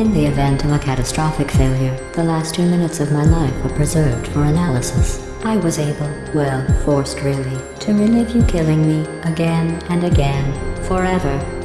In the event of a catastrophic failure, the last two minutes of my life were preserved for analysis. I was able, well, forced really, to relive you killing me again and again, forever.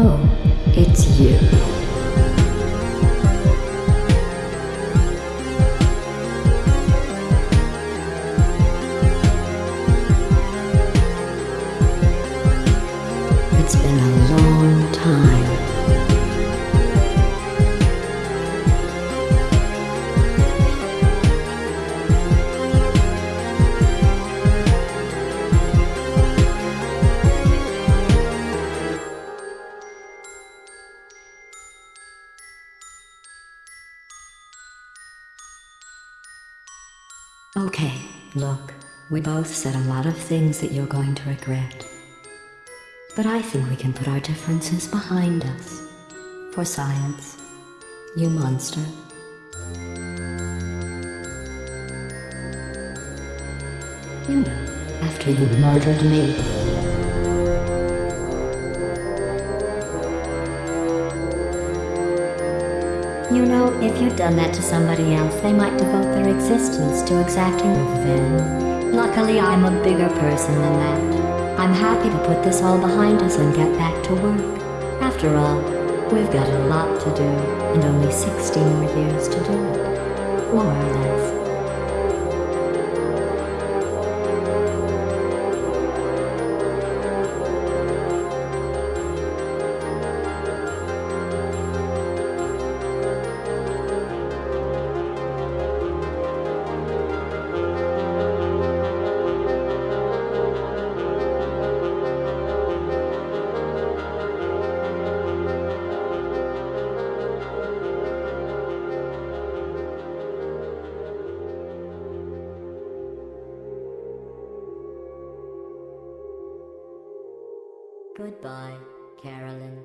Oh, it's you. Okay, look, we both said a lot of things that you're going to regret. But I think we can put our differences behind us. For science. You monster. You know, after you murdered me. You know, if you'd done that to somebody else, they might devote their existence to exacting revenge. Luckily, I'm a bigger person than that. I'm happy to put this all behind us and get back to work. After all, we've got a lot to do, and only 60 more years to do it. More or less. Goodbye, Caroline.